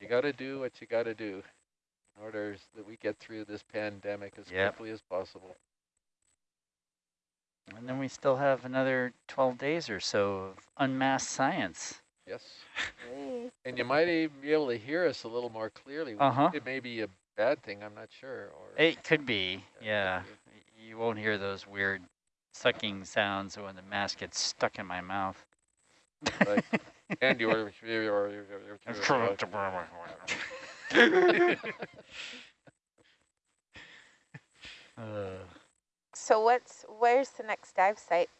You got to do what you got to do in order that we get through this pandemic as Yep. quickly as possible. And then we still have another 12 days or so of unmasked science. Yes. Hey. And you might even be able to hear us a little more clearly. Uh-huh. It may be a bad thing, I'm not sure. Or It could be, Yeah, yeah. You won't hear those weird sucking sounds when the mask gets stuck in my mouth. Like, and you are, you are, were. Uh, So what's where's the next dive site?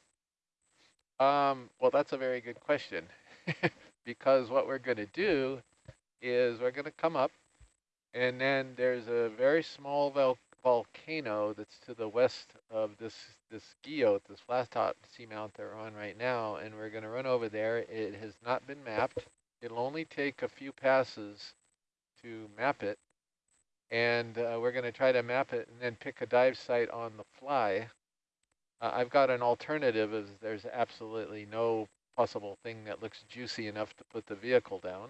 Um, well, that's a very good question. because what we're going to do is we're going to come up, and then there's a very small vol volcano that's to the west of this this guyot, this flat top seamount that we're on right now, and we're going to run over there. It has not been mapped. It'll only take a few passes to map it. And uh, we're going to try to map it and then pick a dive site on the fly. Uh, I've got an alternative as there's absolutely no possible thing that looks juicy enough to put the vehicle down.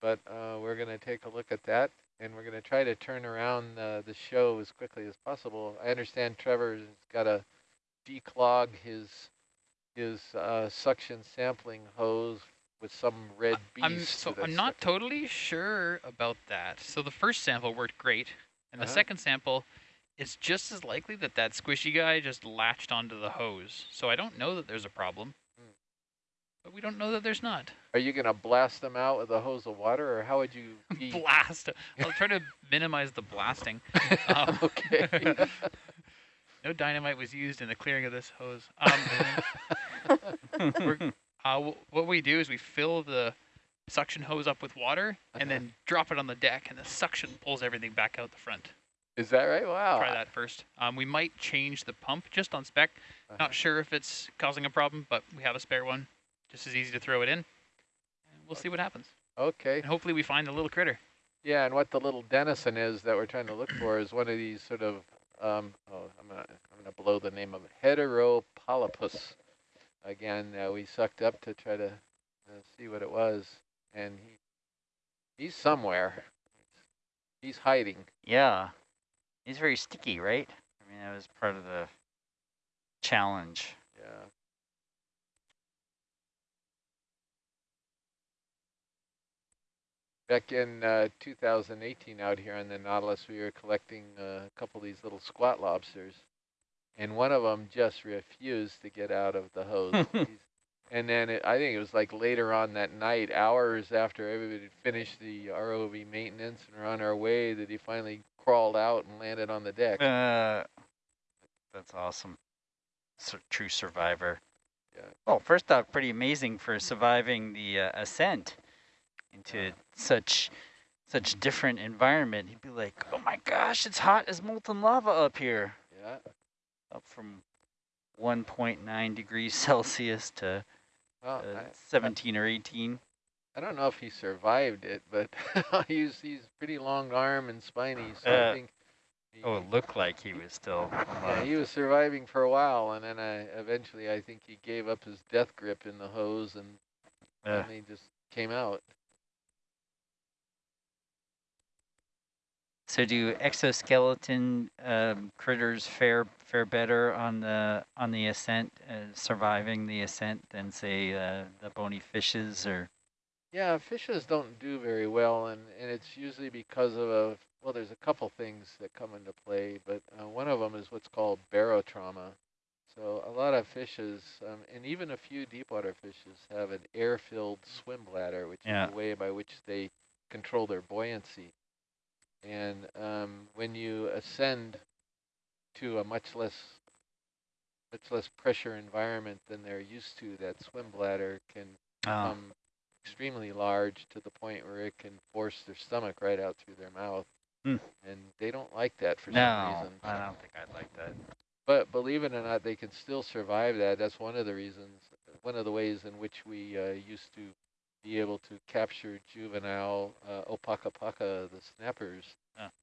But uh, we're going to take a look at that and we're going to try to turn around uh, the show as quickly as possible. I understand Trevor's got to declog his his uh, suction sampling hose with some red beast. I'm so I'm not stuck- totally sure about that. So the first sample worked great, and the Uh-huh. second sample, it's just as likely that that squishy guy just latched onto the hose. So I don't know that there's a problem. But we don't know that there's not. Are you going to blast them out with a hose of water, or how would you? Blast! I'll try to minimize the blasting. Um, okay. no dynamite was used in the clearing of this hose. Um, we're, uh, wh- what we do is we fill the suction hose up with water and Uh-huh. then drop it on the deck, and the suction pulls everything back out the front. Is that right? Wow. Try that first. Um, we might change the pump just on spec. Uh-huh. Not sure if it's causing a problem, but we have a spare one. Just as easy to throw it in. And we'll see what happens. Okay. And hopefully we find the little critter. Yeah, and what the little denison is that we're trying to look for is one of these sort of um, oh, I'm gonna I'm gonna blow the name of it, heteropolypus. Again, uh, we sucked up to try to uh, see what it was, and he he's somewhere. He's hiding. Yeah. He's very sticky, right? I mean, that was part of the challenge. Yeah. Back in uh, 2018 out here on the Nautilus, we were collecting uh, a couple of these little squat lobsters, and one of them just refused to get out of the hose. And then it, I think it was like later on that night, hours after everybody had finished the ROV maintenance and were on our way, that he finally crawled out and landed on the deck. Uh, that's awesome. Sur true survivor. Yeah. Well, first off, pretty amazing for surviving the uh, ascent into such such different environment. He'd be like, "Oh my gosh, it's hot as molten lava up here." Yeah. Up from 1.9 degrees Celsius to Well, uh, I- 17 or 18. I don't know if he survived it, but he's he's pretty long arm and spiny, so Uh, I think he, Oh, it looked like he was still. yeah, he was surviving for a while, and then I eventually I think he gave up his death grip in the hose and Uh, finally just came out. So do exoskeleton um, critters fare fare better on the on the ascent, uh, surviving the ascent than say uh, the bony fishes or? Yeah, fishes don't do very well, and, and it's usually because of a well. There's a couple things that come into play, but uh, one of them is what's called barotrauma. So a lot of fishes, um, and even a few deep water fishes, have an air-filled swim bladder, which Yeah. is the way by which they control their buoyancy. And um, when you ascend to a much less much less pressure environment than they're used to, that swim bladder can Oh, become extremely large to the point where it can force their stomach right out through their mouth. Hmm. And they don't like that for some no, reason. I don't think I'd like that. But believe it or not, they can still survive that. That's one of the reasons, one of the ways in which we uh, used to be able to capture juvenile uh, opakapaka, the snappers,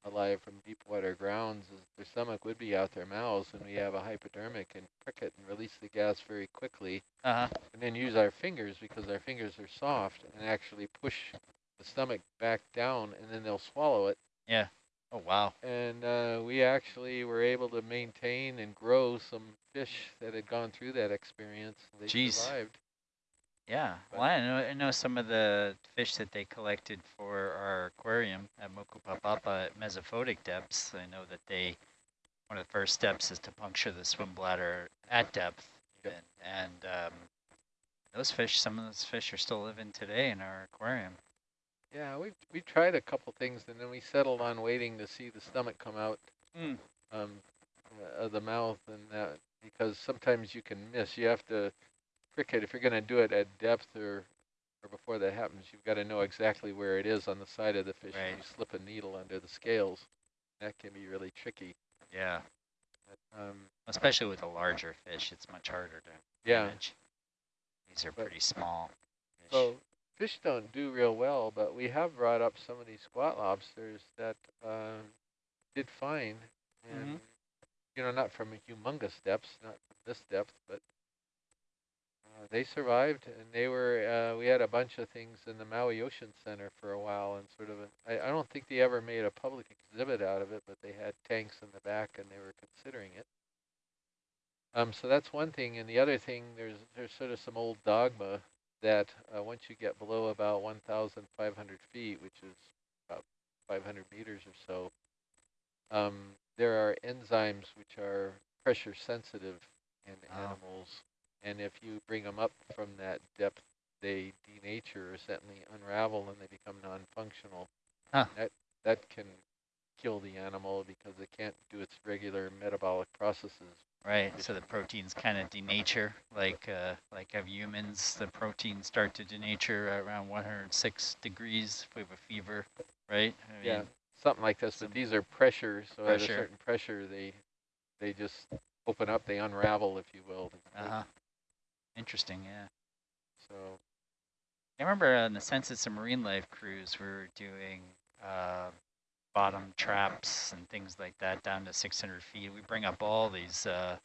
alive from deep water grounds. Their stomach would be out their mouths, and we have a hypodermic and prick it and release the gas very quickly Uh huh. and then use our fingers because our fingers are soft and actually push the stomach back down and then they'll swallow it. Yeah. Oh wow. And uh, we actually were able to maintain and grow some fish that had gone through that experience. They Jeez. survived. Yeah. But- Well, I know I know some of the fish that they collected for our aquarium at Mokupapapa at mesophotic depths. I know that they one of the first steps is to puncture the swim bladder at depth, Yep. and, and um, those fish, some of those fish are still living today in our aquarium. Yeah, we we tried a couple things and then we settled on waiting to see the stomach come out Mm. um, uh, of the mouth and that because sometimes you can miss. You have to prick it if you're going to do it at depth or or before that happens. You've got to know exactly where it is on the side of the fish. and Right. You slip a needle under the scales. That can be really tricky. Yeah. Um, Especially with a larger fish, it's much harder to yeah. manage. These are But- pretty small fish. So fish don't do real well, but we have brought up some of these squat lobsters that uh, did fine. And, you know, not from a humongous depths, not this depth, but uh, they survived and they were, uh, we had a bunch of things in the Maui Ocean Center for a while and sort of, a, I, I don't think they ever made a public exhibit out of it, but they had tanks in the back and they were considering it. Um, so that's one thing. And the other thing, there's, there's sort of some old dogma that uh, once you get below about 1,500 feet, which is about 500 meters or so, um, there are enzymes which are pressure sensitive in Oh. animals. And if you bring them up from that depth, they denature or certainly unravel and they become non-functional. Huh. That, that can kill the animal because it can't do its regular metabolic processes. Right, so the proteins kind of denature, like uh, like of humans, the proteins start to denature around 106 degrees if we have a fever, right? I Yeah, mean, something like this, but these are pressure, so at a certain pressure, they they just open up, they unravel, if you will. Uh-huh. Interesting, yeah. So, I remember on the Census of Marine Life cruise, we were doing uh, bottom traps and things like that down to 600 feet. We bring up all these uh,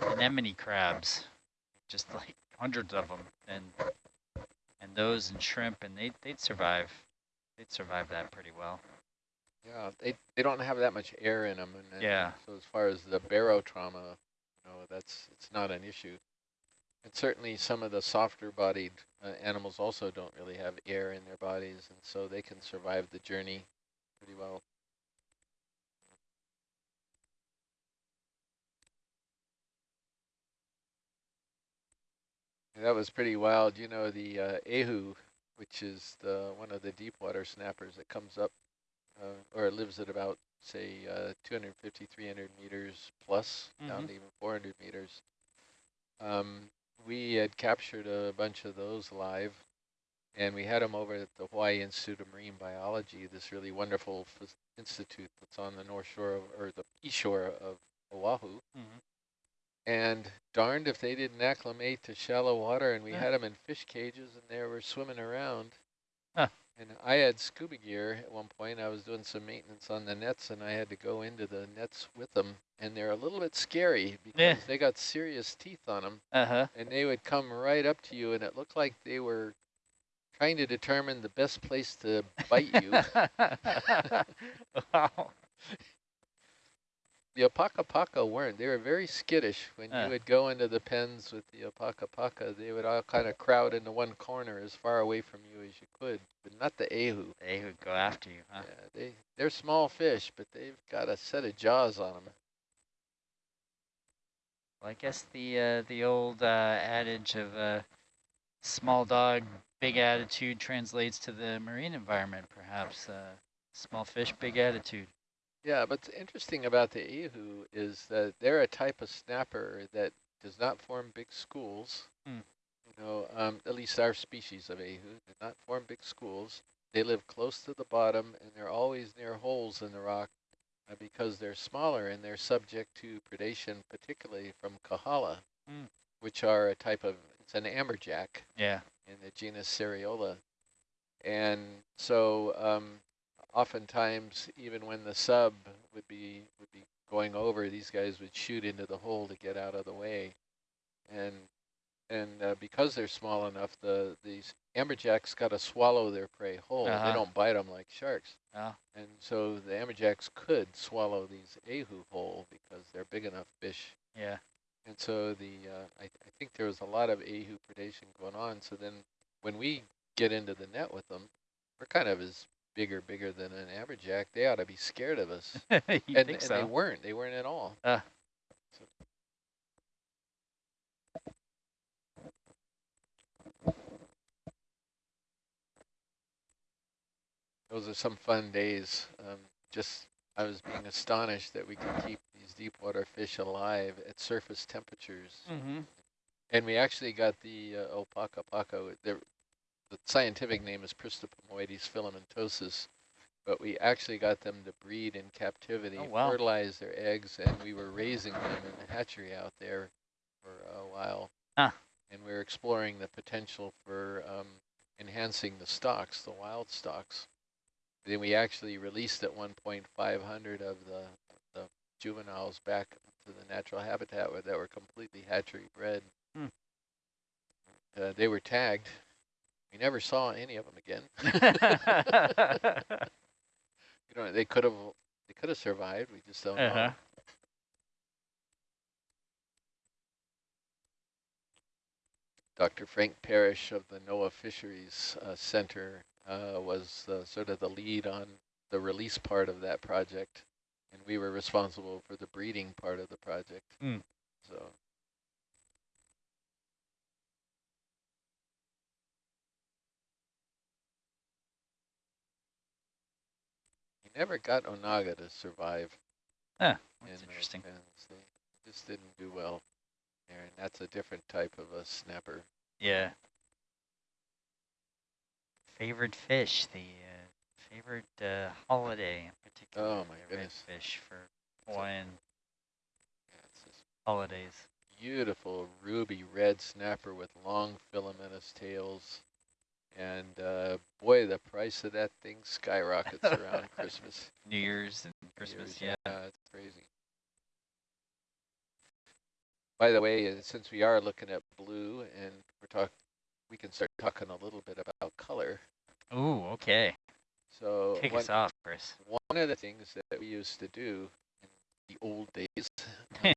anemone crabs, just like hundreds of them, and and those and shrimp, and they they'd survive. They'd survive that pretty well. yeah, they, they don't have that much air in them. And, and Yeah. So as far as the barotrauma, you know, that's, it's not an issue. And certainly some of the softer bodied uh, animals also don't really have air in their bodies, and so they can survive the journey pretty well. That was pretty wild. You know, the uh, ahu, which is the one of the deep water snappers that comes up, uh, or lives at about, say, uh, 250, 300 meters plus, down to even 400 meters. Um, we had captured a bunch of those live, and we had them over at the Hawaii Institute of Marine Biology, this really wonderful institute that's on the north shore, of, or the east shore of Oahu. Mhm. And darned if they didn't acclimate to shallow water, and we Yeah. had them in fish cages, and they were swimming around. Huh. And I had scuba gear at one point. I was doing some maintenance on the nets, and I had to go into the nets with them. And they're a little bit scary because Yeah. they got serious teeth on them, Uh-huh. and they would come right up to you, and it looked like they were trying to determine the best place to bite you. wow. The Opakapaka weren't. They were very skittish. When Uh. you would go into the pens with the Opakapaka, they would all kind of crowd into one corner as far away from you as you could, but not the Ahu. They would go after you, huh? Yeah, they, they're small fish, but they've got a set of jaws on them. Well, I guess the uh, the old uh, adage of uh, small dog, big attitude translates to the marine environment, perhaps. Uh, small fish, big attitude. Yeah, but what's interesting about the Ahu is that they're a type of snapper that does not form big schools. Hmm. You know, um, at least our species of Ahu do not form big schools. They live close to the bottom, and they're always near holes in the rock uh, because they're smaller and they're subject to predation, particularly from kahala, Hmm. which are a type of, it's an amberjack Yeah. in the genus Seriola. And so um, oftentimes, even when the sub would be would be going over, these guys would shoot into the hole to get out of the way. And and uh, because they're small enough, the these amberjacks got to swallow their prey whole. Uh-huh. They don't bite them like sharks. Oh. And so the amberjacks could swallow these ahu whole because they're big enough fish Yeah. and so the uh, I, I think there was a lot of ahu predation going on. So then when we get into the net with them, we're kind of as bigger, bigger than an amberjack. They ought to be scared of us. you and think and so? they weren't. They weren't at all. So- Those are some fun days. Um, just I was being astonished that we could keep these deep water fish alive at surface temperatures. Mm-hmm. And we actually got the uh, opakapaka. The, the scientific name is Pristipomoides filamentosus, but we actually got them to breed in captivity, Oh, wow. fertilize their eggs, and we were raising them in the hatchery out there for a while. Huh. And we are exploring the potential for um, enhancing the stocks, the wild stocks. Then we actually released at 1.500 of the, the juveniles back to the natural habitat where that were completely hatchery bred. Hmm. Uh, they were tagged. We never saw any of them again. you know, they could have they could have survived. We just don't uh-huh. know. Dr. Frank Parrish of the NOAA Fisheries uh, Center uh, was uh, sort of the lead on the release part of that project, and we were responsible for the breeding part of the project. Mm. So. Never got Onaga to survive. In that's those interesting. just didn't do well there, and that's a different type of a snapper. Yeah. Favorite fish, the uh, favorite uh, holiday in particular. Oh my goodness. Fish for Hawaiian Yeah, holidays. beautiful ruby red snapper with long filamentous tails. Boy, the price of that thing skyrockets around Christmas. New Year's and Christmas, Year's. yeah. it's crazy. By the way, uh, since we are looking at blue and we're talking, we can start talking a little bit about color. Ooh, okay. So Kick one, us off, Chris. one of the things that we used to do in the old days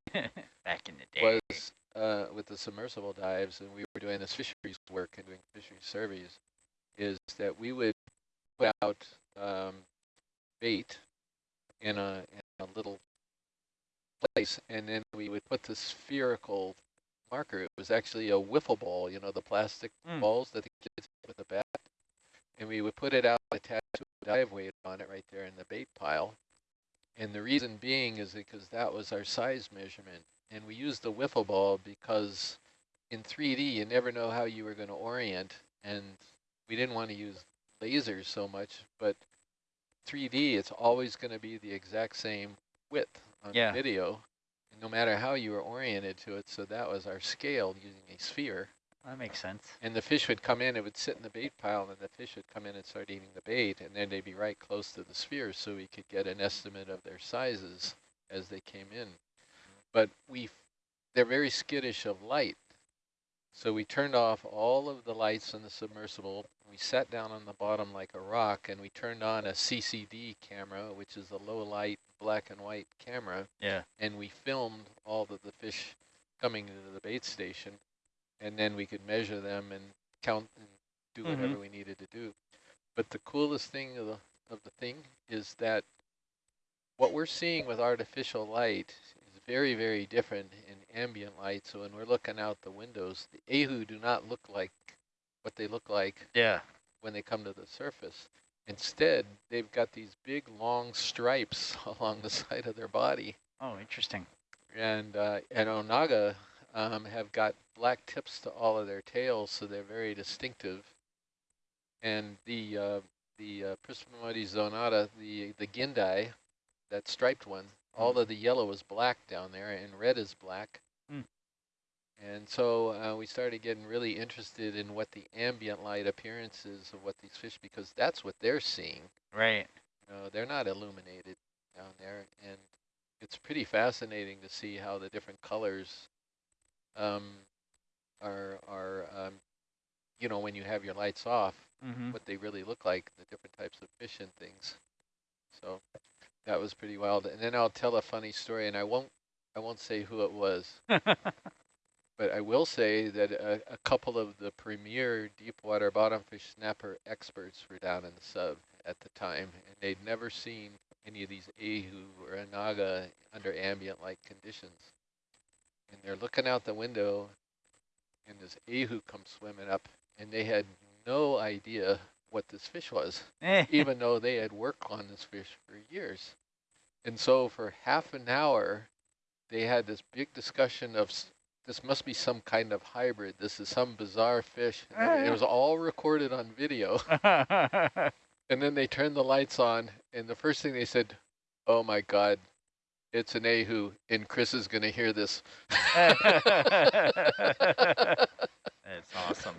Back in the day. was uh, with the submersible dives, and we were doing this fisheries work and doing fisheries surveys, is that we would put out um, bait in a, in a little place, and then we would put the spherical marker. It was actually a wiffle ball, you know, the plastic Mm. balls that the kids hit with a bat, and we would put it out attached to a dive weight on it right there in the bait pile. And the reason being is because that was our size measurement. And we used the wiffle ball because in 3D, you never know how you were going to orient. And we didn't want to use lasers so much, but 3D, it's always going to be the exact same width on Yeah. video, no matter how you were oriented to it. So that was our scale using a sphere. That makes sense. And the fish would come in, it would sit in the bait pile, and the fish would come in and start eating the bait, and then they'd be right close to the sphere so we could get an estimate of their sizes as they came in. But we, they're very skittish of light. So we turned off all of the lights in the submersible. We sat down on the bottom like a rock, and we turned on a CCD camera, which is a low light black and white camera, Yeah. and we filmed all of the fish coming into the bait station and then we could measure them and count and do Mhm. whatever we needed to do. But the coolest thing of the, of the thing is that what we're seeing with artificial light is very, very different ambient light. So when we're looking out the windows, the ahu do not look like what they look like Yeah. when they come to the surface. Instead, they've got these big long stripes along the side of their body. Oh, interesting. And uh, and Onaga um, have got black tips to all of their tails, so they're very distinctive. And the uh, the uh, zonata, the the gindai, that striped one, all of the yellow is black down there, and red is black. Hmm. And so uh, we started getting really interested in what the ambient light appearance is of what these fish, because that's what they're seeing. Right. You know, they're not illuminated down there, and it's pretty fascinating to see how the different colors um, are are um, you know when you have your lights off, Mm-hmm. what they really look like, the different types of fish and things. So that was pretty wild. And then I'll tell a funny story, and I won't I won't say who it was, but I will say that a, a couple of the premier deep water bottom fish snapper experts were down in the sub at the time, and they'd never seen any of these ahu or onaga under ambient light conditions. And they're looking out the window, and this ahu comes swimming up, and they had no idea what this fish was, eh. even though they had worked on this fish for years. And so for half an hour, they had this big discussion of this must be some kind of hybrid. This is some bizarre fish. And it eh. was all recorded on video. And then they turned the lights on, and the first thing they said, "Oh my God, it's an ahu, and Chris is going to hear this." That's awesome.